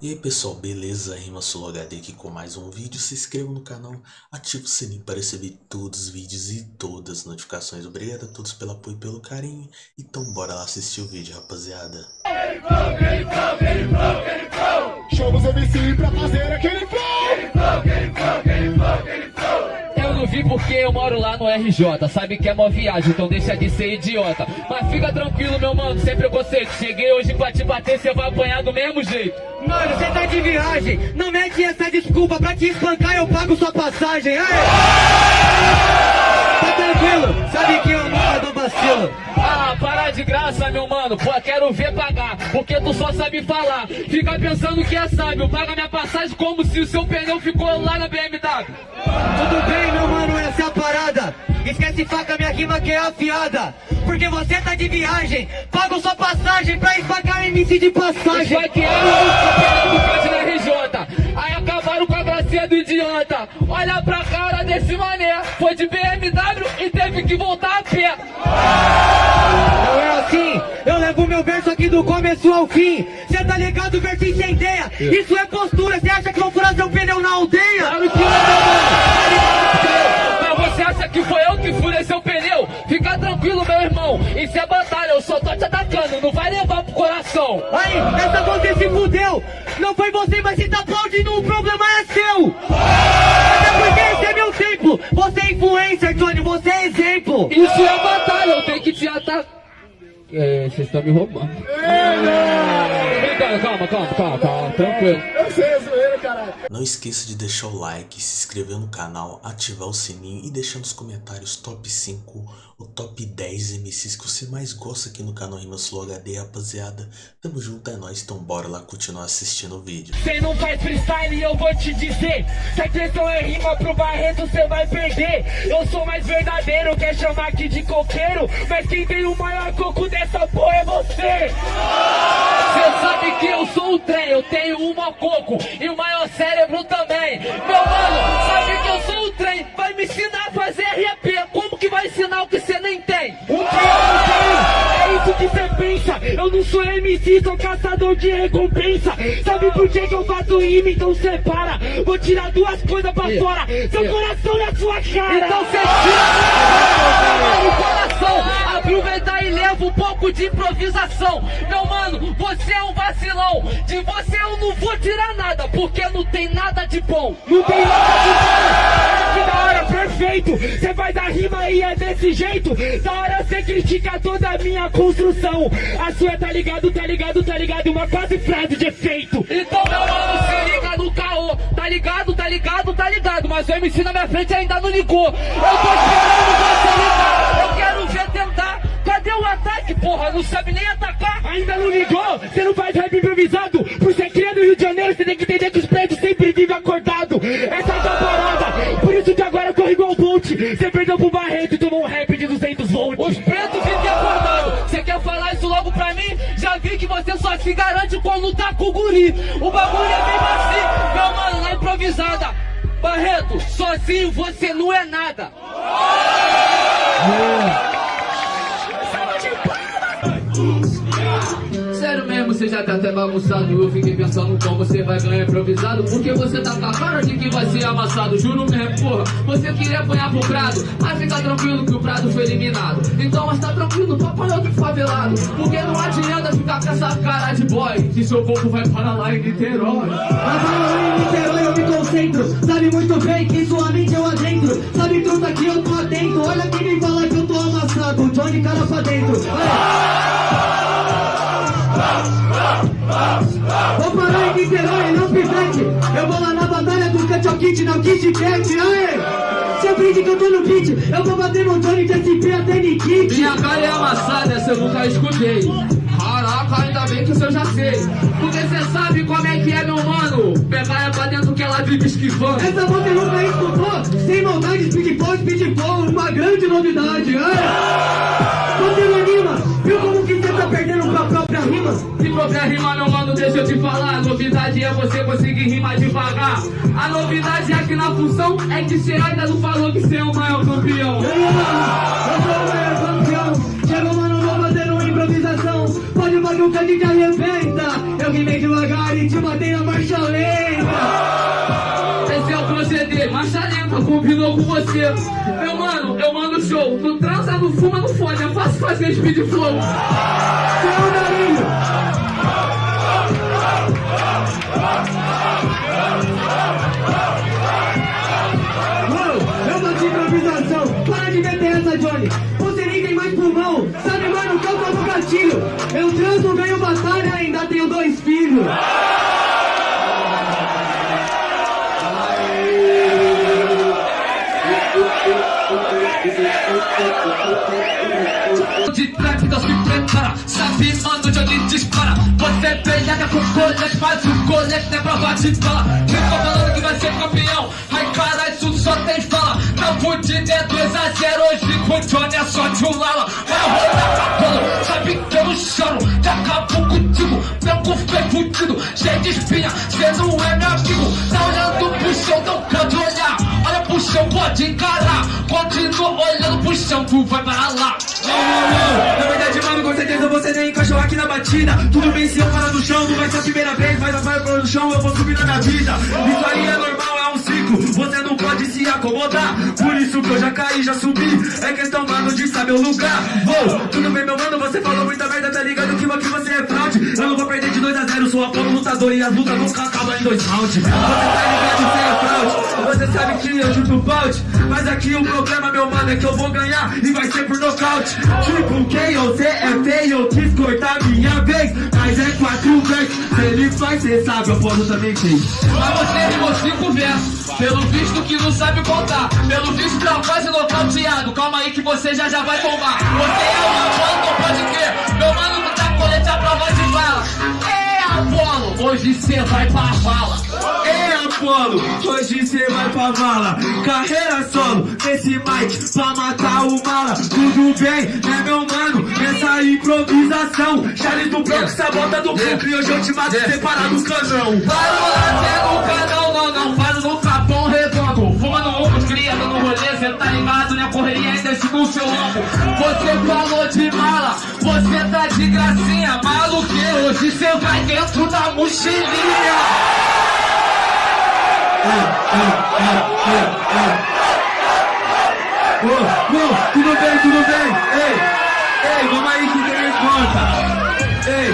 E aí pessoal, beleza? Rima HD aqui com mais um vídeo. Se inscreva no canal, ative o sininho para receber todos os vídeos e todas as notificações. Obrigado a todos pelo apoio e pelo carinho. Então bora lá assistir o vídeo, rapaziada. MC pra fazer aquele não porque eu moro lá no RJ Sabe que é mó viagem, então deixa de ser idiota. Mas fica tranquilo, meu mano, sem preconceito Cheguei hoje pra te bater, cê vai apanhar do mesmo jeito. Mano, cê tá de viagem, não mete essa desculpa pra te espancar eu pago sua passagem, Aê! Tá tranquilo, sabe que eu nunca dou vacilo. Ah, para de graça, meu mano, pô, quero ver pagar Porque tu só sabe falar. Fica pensando que é sábio. Paga minha passagem como se o seu pneu ficou lá na BMW Tudo bem, meu Esquece faca, minha rima que é afiada. Porque você tá de viagem Pago sua passagem pra espancar MC de passagem. Vai que era o cante na RJ Aí acabaram com a gracinha do idiota. Olha pra cara desse mané. Foi de BMW e teve que voltar a pé. Não é assim, eu levo meu verso aqui do começo ao fim. Cê tá ligado, verso incendeia Isso é postura, cê acha que vou furar seu pneu na aldeia? Claro que não, mano. Isso é batalha, eu só tô te atacando. Não vai levar pro coração. Aí, essa você se fudeu Não foi você, mas se tá aplaudindo, o problema é seu Até porque esse é meu templo Você é influencer, Tony, você é exemplo Isso é batalha, eu tenho que te atacar. É, vocês estão me roubando. Calma, calma, calma, calma, tranquilo. Eu sei, zoeira, caralho. Não esqueça de deixar o like, se inscrever no canal, ativar o sininho e deixar nos comentários top 5 ou top 10 MCs que você mais gosta aqui no canal Rimas Flow HD, rapaziada. Tamo junto, é nóis, então bora lá continuar assistindo o vídeo. Cê não faz freestyle eu vou te dizer Se a questão é rima pro Barreto cê vai perder. Eu sou mais verdadeiro, quer chamar aqui de coqueiro Mas quem tem o maior coco dessa porra é você. Cê sabe que eu sou o trem, eu tenho um maior coco E o maior cérebro também. Meu mano, sabe que eu sou o trem Vai me ensinar a fazer RAP Como que vai ensinar o que cê nem tem? O que eu não tenho, é isso que cê pensa. Eu não sou MC, sou caçador de recompensa. Sabe por que que eu faço rima? Então cê para Vou tirar duas coisas pra fora. Seu coração na sua cara. Então cê tira no coração. Aproveita e leva um pouco de improvisação. Meu mano, você é um vacilão. De você eu não vou tirar nada Porque não tem nada de bom. Não tem nada de bom. Que da hora, perfeito Cê faz a rima e é desse jeito. Da hora cê critica toda a minha construção. A sua tá ligado, tá ligado, tá ligado. Uma quase frase de efeito. Então meu mano, se liga no caô. Tá ligado, tá ligado, tá ligado. Mas o MC na minha frente ainda não ligou. Eu tô esperando você ligar. Eu quero ver tentar. Cadê o ataque, porra? Não sabe nem atacar. Ainda não ligou? Você não faz rap improvisado? Por ser criado Você perdeu pro Barreto e tomou um rap de 200 volts. Os pretos vivem acordando Você quer falar isso logo pra mim? Já vi que você só se garante quando tá com o guri. O bagulho é bem assim, meu mano, na improvisada. Barreto, sozinho você não é nada. Sério você já tá até bagunçado Eu fiquei pensando como você vai ganhar improvisado Porque você tá com a cara de que vai ser amassado Juro mesmo, porra, você queria apanhar pro Prado Mas fica tranquilo que o Prado foi eliminado Então, mas tá tranquilo, apanhou outro favelado Porque não adianta ficar com essa cara de boy Que seu corpo vai para lá em Niterói. Mas lá em Niterói eu me concentro Sabe muito bem que sua mente eu adentro Sabe truta que eu tô atento Olha quem me fala que eu tô amassado Johnny cara pra dentro Vou parar em Niterói, não pivete Eu vou lá na batalha do Cut Kit, não Kit Cat Aê! Você aprende que eu tô no beat Eu vou bater no Johnny de SP até Nikit Minha cara é amassada, essa eu nunca escutei. Caraca, ainda bem que isso eu já sei. Porque cê sabe como é que é, meu mano. Pegar é pra dentro que ela vive esquivando. Essa você nunca escutou? Sem maldade, speedball, speedball, uma grande novidade. Aê! Qualquer rima, meu mano, deixa eu te falar. A novidade é você conseguir rimar devagar. A novidade aqui na função é que cê ainda não falou que cê é o maior campeão. Mano, eu sou o maior campeão. Chega, mano, vou fazer uma improvisação. Pode bagulho que gente arrebenta. alguém vem devagar e te matei na marcha lenta. Esse é o proceder, marcha lenta, combinou com você. Meu mano, eu mando show. Tu transa, não fuma, não fode. É fácil fazer speed flow. Seu nariz. Tenho dois filhos. De então se prepara. Sabe, mano, Johnny dispara. Você peleia com colete, mas o colete é prova de bala. Tô falando que vai ser campeão. Ai, caralho, isso só tem fala. Não fudido é 2 a 0 hoje com o Johnny é só de um lala. Vai rodar cabelo, sabe que eu não choro. Já acabou cu foi fudido, cheio de espinha. Cê não é meu amigo, tá olhando pro chão, não pode olhar. Olha pro chão, pode encarar. Continua olhando pro chão, tu vai para lá. Na verdade, com certeza você nem encaixou aqui na batida. Tudo bem se eu parar no chão, não vai ser a primeira vez, mas a vai pro chão, eu vou subir na minha vida. Isso aí é normal, é um ciclo, você não pode se acomodar. Por isso que eu já caí, já subi. É questão, mano, de saber o lugar. Oh, tudo bem, meu mano, você falou muita merda, tá ligado que aqui você é fraude. Eu não vou perder de 2 a 0 sou Apolo lutador e as lutas nunca acabam em dois rounds. Você tá ligado, você é fraude. Você sabe que eu chuto balde. Mas aqui o problema, meu mano, é que eu vou ganhar e vai ser por nocaute. Tipo, quem você é feio, eu quis cortar minha vez. Mas é quatro vezes. Se ele faz, cê sabe, eu posso também fez. Mas você rimou cinco versos Pelo visto que não sabe contar Pelo visto tá quase nocauteado Calma aí que você já já vai tomar Você é uma não pode crer Meu mano tu tá colete a prova de bala Apolo, hoje cê vai pra vala. Ei, Apolo, hoje cê vai pra vala. Carreira solo, nesse mic pra matar o mala. Tudo bem, né meu mano? Nessa improvisação. Charlie do Bronx, sabota do Brooklyn. Hoje eu te mato separado do canão Para lá, no canal, não, não. Para no capão redondo. Fumando um, cria, dando rolê. Cê tá ligado, né? Correria ainda no seu ombro Você falou cê vai dentro da mochilinha Ô, ô, tudo bem, tudo bem? Ei, ei, vamos aí que tem resposta. Ei,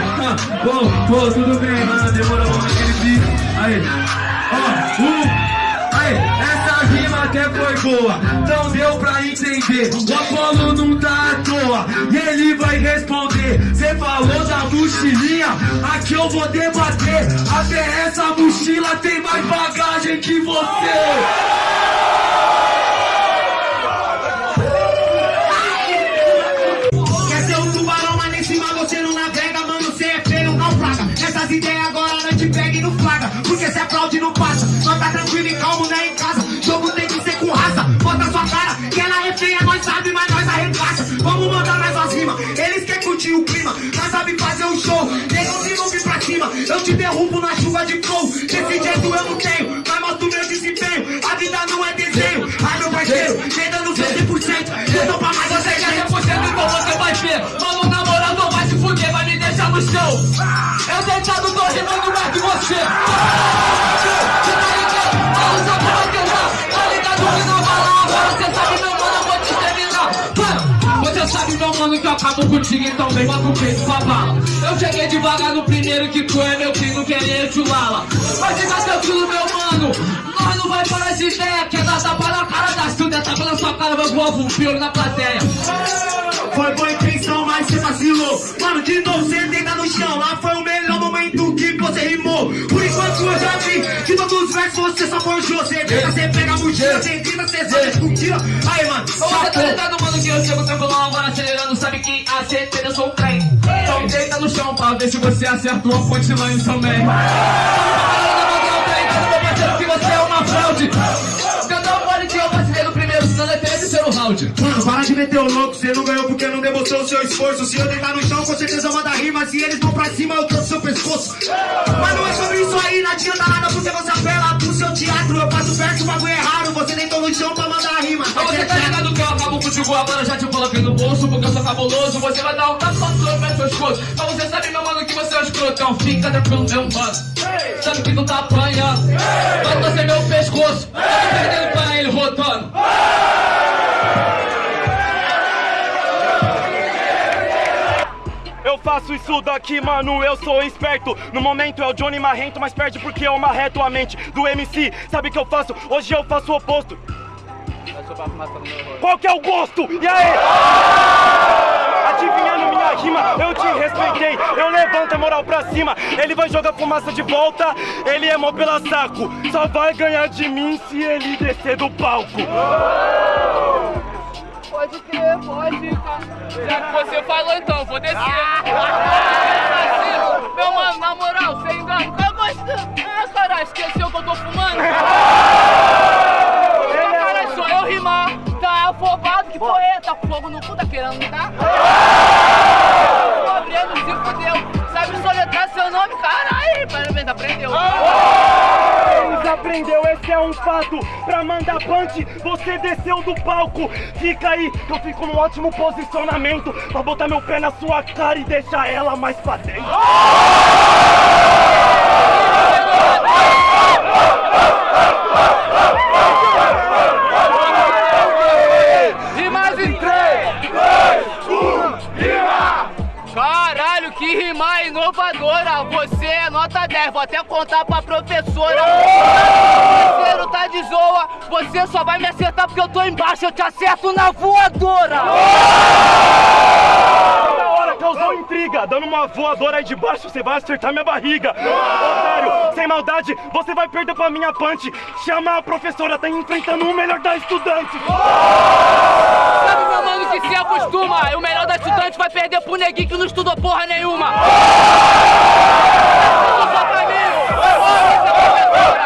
ô, ô, tudo bem, mano, demorou vamos naquele bico. Aí, ó, um, aí, essa até boa, então deu pra entender. O Apolo não tá à toa, e ele vai responder. Cê falou da mochilinha, aqui eu vou debater. Até essa mochila tem mais bagagem que você. Chuva de flow. Desse jeito eu não tenho, mas mostro meu desempenho. A vida não é desenho, ai meu parceiro, vem dando seu 100%. Eu tô pra mais Você quer quer 100% então você vai ver Mano, na moral, não vai se fuder, vai me deixar no chão Eu deitado tô rimando mais que Você sabe, meu mano, que eu acabo contigo Então vem bota o peito com a bala Eu cheguei devagar no primeiro que tu é meu filho Querer chulala Mas fica tranquilo, meu mano Nós não vai parar de ideia Quer dar tapa na cara da Silvia Tapa na sua cara, vai voar um pior na plateia Foi boa intenção, mas você vacilou. Mano, de novo você deita no chão. Lá foi o melhor momento que você rimou. Por enquanto eu já vi que todos os versos você só forjou. Você tenta, você a mochila, você tenta, você sai, discutila. Aí, mano, Você tá ligado, mano, que eu chego tranquilão agora acelerando Sabe que a certeza eu sou um trem. Então deita no chão pra ver se você acerta uma punchline também que você é uma fraude. Cantou pode que eu vacilei no primeiro, senão é terceiro round. Mano, para de meter o louco, você não ganhou porque não demonstrou o seu esforço. Se eu deitar no chão, com certeza manda rima. Se eles vão pra cima, eu trouxe seu pescoço. Mas não é sobre isso aí, não adianta agora Já te coloquei no bolso porque eu sou cabuloso Você vai dar um tapa no seu pescoço Mas você sabe, meu mano, que você é um escroto brotão, fica tranquilo, meu mano. Sabe que tu tá apanhando. Vai torcer meu pescoço. Tá perdendo pra ele rodando. Eu faço isso daqui, mano, eu sou esperto No momento é o Johnny Marrento, mas perde porque eu marreto a mente do MC Sabe o que eu faço? Hoje eu faço o oposto Qual que é o gosto? E aí? Adivinhando minha rima, eu te respeitei Eu levanto a moral pra cima Ele vai jogar fumaça de volta Ele é mó pela saco Só vai ganhar de mim se ele descer do palco Pode crer, pode. Já que você falou então, vou descer. Meu mano, na moral, sem engano, qual gosto? Ah, caralho, esqueceu que eu tô fumando? fogo no cu, tá querendo me dar? Abrindo, se fudeu. Sabe soletrar seu nome? Caralho, parabéns, aprendeu. Desaprendeu, esse é um fato Pra mandar punch, você desceu do palco Fica aí, eu fico num ótimo posicionamento Pra botar meu pé na sua cara e deixar ela mais pra dentro nota 10, vou até contar pra professora. Parceiro tá de zoa, você só vai me acertar porque eu tô embaixo, eu te acerto na voadora! Da hora, causou intriga Dando uma voadora aí de baixo, você vai acertar minha barriga. Otário, sem maldade, você vai perder pra minha punch. Chama a professora, tá enfrentando o melhor da estudante Sabe, meu mano, que se acostuma? O melhor da estudante vai perder pro neguinho que não estudou porra nenhuma! Só pra mim! Eu vou te matar,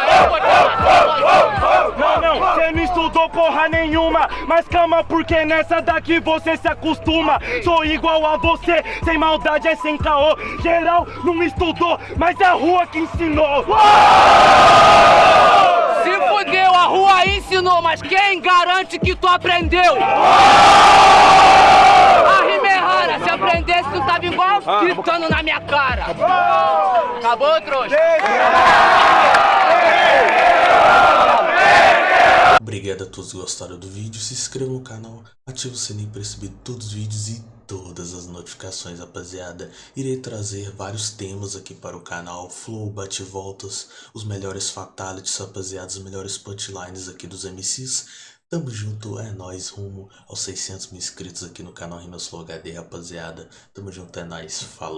Não, não, você não estudou porra nenhuma Mas calma, porque nessa daqui você se acostuma Sou igual a você, sem maldade é sem caô Geral não estudou, mas é a rua que ensinou Se fudeu, a rua ensinou, mas quem garante que tu aprendeu? A rima é rara, se aprendesse tu tava igual gritando na minha cara. Acabou, trouxa? Obrigado a todos que gostaram do vídeo, se inscreva no canal, ative o sininho para receber todos os vídeos e todas as notificações, rapaziada. Irei trazer vários temas aqui para o canal, flow, bate-voltas, os melhores fatalities, rapaziada, os melhores punchlines aqui dos MCs. Tamo junto, é nóis, rumo aos 600 mil inscritos aqui no canal Rimas Flow HD, rapaziada. Tamo junto, é nóis, falou.